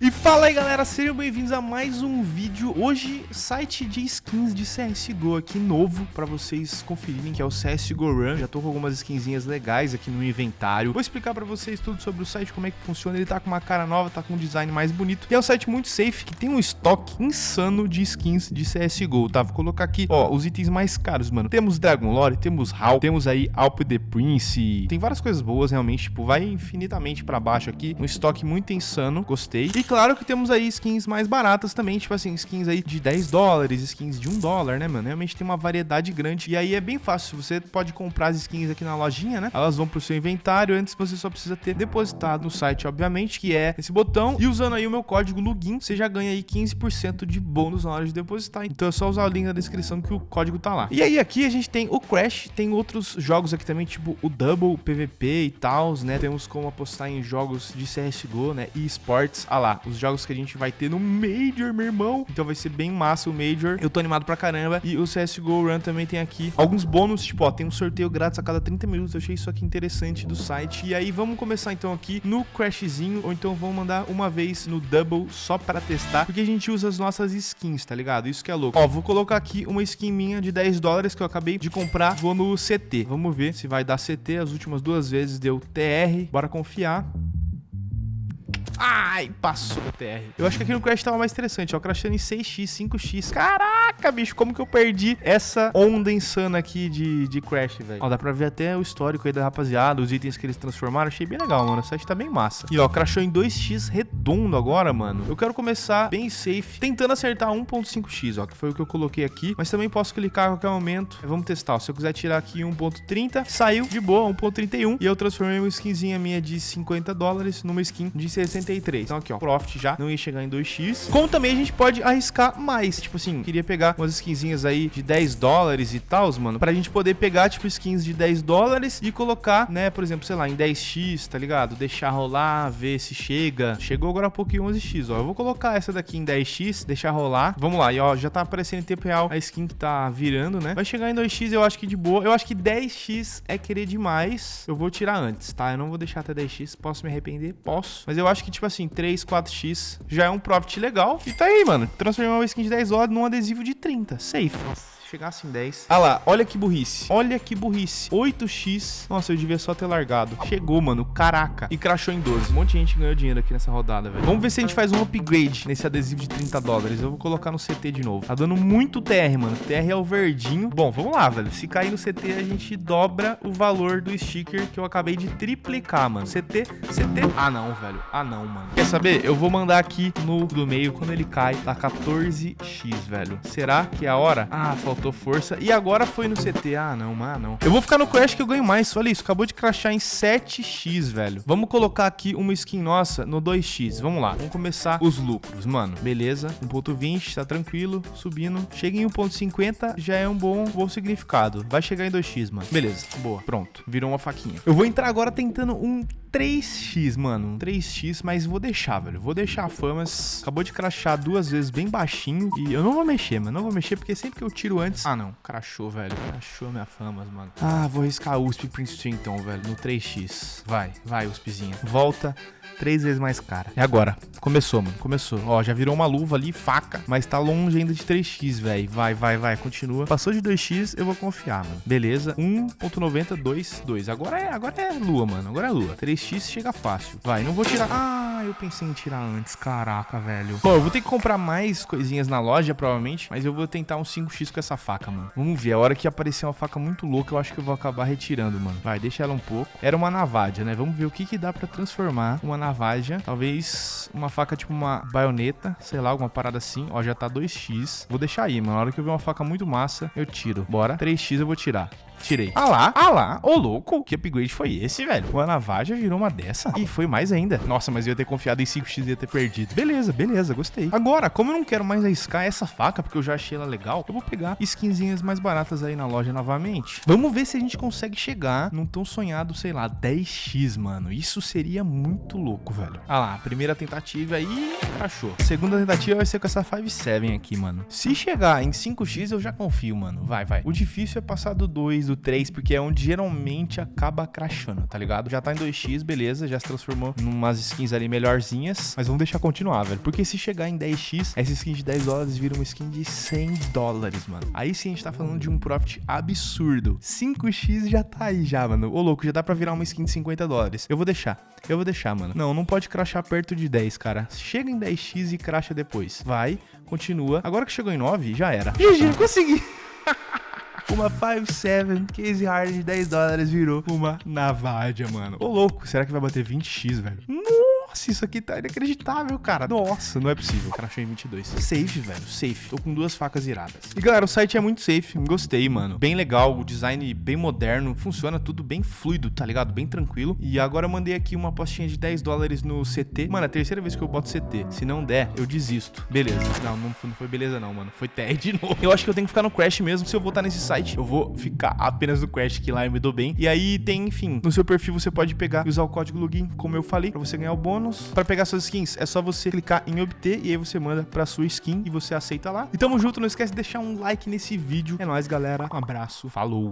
E fala aí galera, sejam bem-vindos a mais um vídeo. Hoje, site de skins de CSGO aqui novo Pra vocês conferirem que é o CSGO Run. Já tô com algumas skinzinhas legais aqui no inventário. Vou explicar pra vocês tudo sobre o site, como é que funciona. Ele tá com uma cara nova, tá com um design mais bonito. E é um site muito safe, que tem um estoque insano de skins de CSGO, tá? Vou colocar aqui, ó, os itens mais caros, mano. Temos Dragon Lore, temos HAL, temos aí Alp the Prince. Tem várias coisas boas, realmente, tipo, vai infinitamente pra baixo aqui. Um estoque muito insano, gostei. E claro que temos aí skins mais baratas também, tipo assim, skins aí de 10 dólares, skins de 1 dólar, né, mano? Realmente tem uma variedade grande. E aí é bem fácil, você pode comprar as skins aqui na lojinha, né? Elas vão pro seu inventário, antes você só precisa ter depositado no site, obviamente, que é esse botão. E usando aí o meu código LUGIN, você já ganha aí 15% de bônus na hora de depositar. Então é só usar o link na descrição que o código tá lá. E aí aqui a gente tem o Crash, tem outros jogos aqui também, tipo o Double, PVP e tal, né? Temos como apostar em jogos de CSGO, né? E esportes. Ah lá, os jogos que a gente vai ter no Major, meu irmão. Então vai ser bem massa o Major. Eu tô animado pra caramba. E o CSGO Run também tem aqui alguns bônus, tipo, ó, tem um sorteio grátis a cada 30 minutos. Eu achei isso aqui interessante do site. E aí vamos começar então aqui no Crashzinho, ou então vamos mandar uma vez no Double só pra testar, porque a gente usa as nossas skins, tá ligado? Isso que é louco. Ó, vou colocar aqui uma skin minha de 10 dólares que eu acabei de comprar. Vou no CT. Vamos ver se vai dar CT. As últimas duas vezes deu TR. Bora confiar. Ai, passou o TR. Eu acho que aqui no Crash tava mais interessante, ó. Crashando em 6x, 5x. Caraca, bicho, como que eu perdi essa onda insana aqui de, de Crash, velho? Ó, dá pra ver até o histórico aí da rapaziada, os itens que eles transformaram. Achei bem legal, mano. O site tá bem massa. E, ó, crashou em 2x redondo agora, mano. Eu quero começar bem safe, tentando acertar 1.5x, ó, que foi o que eu coloquei aqui. Mas também posso clicar a qualquer momento. Vamos testar, ó. Se eu quiser tirar aqui 1.30, saiu de boa, 1.31. E eu transformei uma skinzinha minha de 50 dólares numa skin de 60 63. Então aqui, ó, profit já não ia chegar em 2x. Como também a gente pode arriscar mais. Tipo assim, queria pegar umas skinzinhas aí de 10 dólares e tal, mano, pra gente poder pegar, tipo, skins de 10 dólares e colocar, né, por exemplo, sei lá, em 10x, tá ligado? Deixar rolar, ver se chega. Chegou agora há pouco em 11x, ó. Eu vou colocar essa daqui em 10x, deixar rolar. Vamos lá, e ó, já tá aparecendo em tempo real a skin que tá virando, né? Vai chegar em 2x, eu acho que de boa. Eu acho que 10x é querer demais. Eu vou tirar antes, tá? Eu não vou deixar até 10x. Posso me arrepender? Posso. Mas eu acho que, tipo assim, 3, 4x já é um profit legal. E tá aí, mano. Transformar uma skin de 10 dólares num adesivo de 30. Safe. Chegasse em 10. Ah lá, olha que burrice. Olha que burrice. 8x. Nossa, eu devia só ter largado. Chegou, mano. Caraca. E crashou em 12. Um monte de gente ganhou dinheiro aqui nessa rodada, velho. Vamos ver se a gente faz um upgrade nesse adesivo de 30 dólares. Eu vou colocar no CT de novo. Tá dando muito TR, mano. TR é o verdinho. Bom, vamos lá, velho. Se cair no CT, a gente dobra o valor do sticker que eu acabei de triplicar, mano. CT, CT. Ah, não, velho. Ah, não, mano. Quer saber? Eu vou mandar aqui no do meio. Quando ele cai, tá 14x, velho. Será que é a hora? Ah, faltou faltou força. E agora foi no CT. Ah, não, ah, não. Eu vou ficar no Crash que eu ganho mais. Olha isso, acabou de crashar em 7x, velho. Vamos colocar aqui uma skin nossa no 2x. Vamos lá, vamos começar os lucros, mano. Beleza, 1.20, tá tranquilo, subindo. Chega em 1.50, já é um bom, bom significado. Vai chegar em 2x, mano. Beleza, boa, pronto. Virou uma faquinha. Eu vou entrar agora tentando um 3x, mano. 3x, mas vou deixar, velho. Vou deixar a famas. Acabou de crashar duas vezes bem baixinho. E eu não vou mexer, mano. Não vou mexer porque sempre que eu tiro antes... Ah, não. Crashou, velho. Crashou minha famas, mano. Ah, vou arriscar USP Princeton então, velho. No 3x. Vai, vai, USPzinha. Volta três vezes mais cara. E agora? Começou, mano. Começou. Ó, já virou uma luva ali, faca. Mas tá longe ainda de 3x, velho. Vai, vai, vai. Continua. Passou de 2x, eu vou confiar, mano. Beleza. 1.90, 2, 2. Agora é, agora é lua, mano. Agora é lua. 3x chega fácil. Vai, não vou tirar... Ah, eu pensei em tirar antes. Caraca, velho. Pô, eu vou ter que comprar mais coisinhas na loja, provavelmente. Mas eu vou tentar um 5x com essa faca, mano. Vamos ver. A hora que aparecer uma faca muito louca, eu acho que eu vou acabar retirando, mano. Vai, deixa ela um pouco. Era uma navalha, né? Vamos ver o que que dá pra transformar uma navalha. Talvez uma faca tipo uma baioneta, sei lá, alguma parada assim. Ó, já tá 2x. Vou deixar aí, mano. Na hora que eu ver uma faca muito massa, eu tiro. Bora. 3x eu vou tirar. Tirei. Ah lá, ah lá. Ô, louco. Que upgrade foi esse, velho? O Anavaja virou uma dessa. E foi mais ainda. Nossa, mas eu ia ter confiado em 5x e ia ter perdido. Beleza, beleza, gostei. Agora, como eu não quero mais arriscar essa faca, porque eu já achei ela legal, eu vou pegar skinzinhas mais baratas aí na loja novamente. Vamos ver se a gente consegue chegar num tão sonhado, sei lá, 10x, mano. Isso seria muito louco, velho. Ah lá, primeira tentativa aí, achou. Segunda tentativa vai ser com essa 5-7 aqui, mano. Se chegar em 5x, eu já confio, mano. Vai, vai. O difícil é passar do 2, 2, o 3, porque é onde geralmente acaba crashando, tá ligado? Já tá em 2x, beleza, já se transformou em umas skins ali melhorzinhas, mas vamos deixar continuar, velho. Porque se chegar em 10x, essa skin de 10 dólares vira uma skin de 100 dólares, mano. Aí sim a gente tá falando de um profit absurdo. 5x já tá aí já, mano. Ô, louco, já dá pra virar uma skin de 50 dólares. Eu vou deixar. Eu vou deixar, mano. Não, não pode crashar perto de 10, cara. Chega em 10x e crasha depois. Vai, continua. Agora que chegou em 9, já era. GG, consegui. Uma 5.7 case hard de 10 dólares virou uma Navadia, mano. Ô, louco, será que vai bater 20x, velho? Nossa, isso aqui tá inacreditável, cara. Nossa, não é possível. Crashou em 22. Safe, velho, safe. Tô com duas facas iradas. E, galera, o site é muito safe. Gostei, mano. Bem legal, o design bem moderno. Funciona tudo bem fluido, tá ligado? Bem tranquilo. E agora eu mandei aqui uma apostinha de 10 dólares no CT. Mano, é a terceira vez que eu boto CT. Se não der, eu desisto. Beleza. Não, não foi, não foi beleza não, mano. Foi TR de novo. Eu acho que eu tenho que ficar no Crash mesmo. Se eu voltar nesse site, eu vou ficar apenas no Crash, que lá eu me dou bem. E aí tem, enfim, no seu perfil você pode pegar e usar o código login, como eu falei, pra você ganhar o bônus. Pra pegar suas skins, é só você clicar em obter e aí você manda pra sua skin e você aceita lá. E tamo junto, não esquece de deixar um like nesse vídeo. É nóis, galera. Um abraço. Falou.